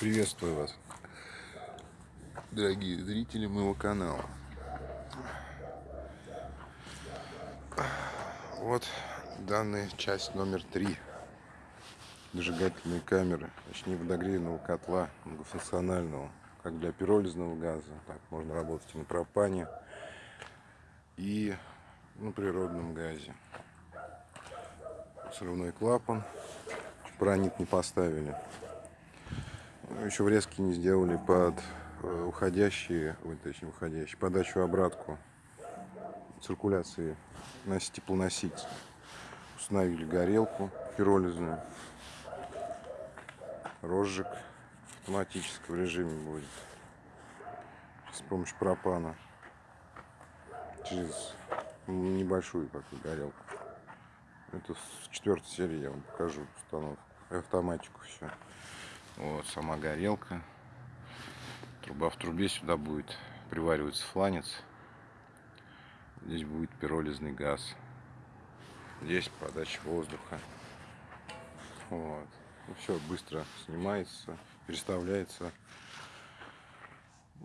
Приветствую вас, дорогие зрители моего канала. Вот данная часть номер три зажигательные камеры, точнее водогревного котла многофункционального, как для пиролизного газа, так можно работать и на пропане, и на природном газе. Срывной клапан, пронит не поставили еще врезки не сделали под э, уходящие, ой, уходящие, подачу обратку циркуляции на теплоноситель. Установили горелку пиролизную, розжиг в автоматическом режиме будет с помощью пропана через небольшую какую горелку. Это в четвертой серии я вам покажу установку, автоматику все. Вот сама горелка. Труба в трубе сюда будет привариваться фланец. Здесь будет пиролизный газ. Здесь подача воздуха. Вот. Ну, все быстро снимается, переставляется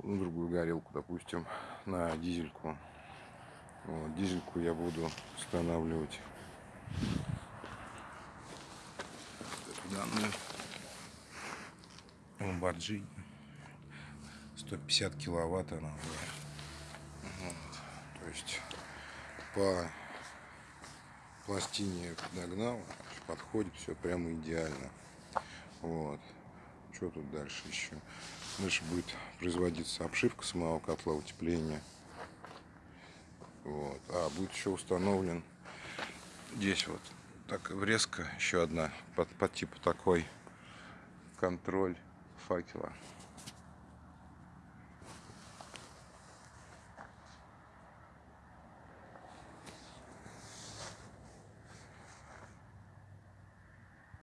на другую горелку, допустим, на дизельку. Вот, дизельку я буду устанавливать данную Ламборджини. 150 киловатт она вот. То есть по пластине догнал, подходит все прямо идеально. Вот. Что тут дальше еще? Дальше будет производиться обшивка самого котла утепления. Вот. А будет еще установлен здесь вот так врезка еще одна под, под типу такой контроль fight lá.